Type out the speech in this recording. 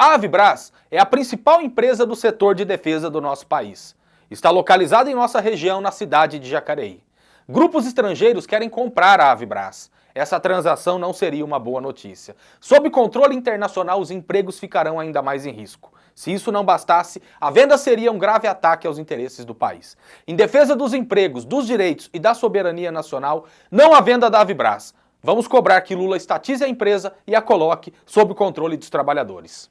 A Avibras é a principal empresa do setor de defesa do nosso país. Está localizada em nossa região, na cidade de Jacareí. Grupos estrangeiros querem comprar a Avibras. Essa transação não seria uma boa notícia. Sob controle internacional, os empregos ficarão ainda mais em risco. Se isso não bastasse, a venda seria um grave ataque aos interesses do país. Em defesa dos empregos, dos direitos e da soberania nacional, não a venda da Avibras. Vamos cobrar que Lula estatize a empresa e a coloque sob o controle dos trabalhadores.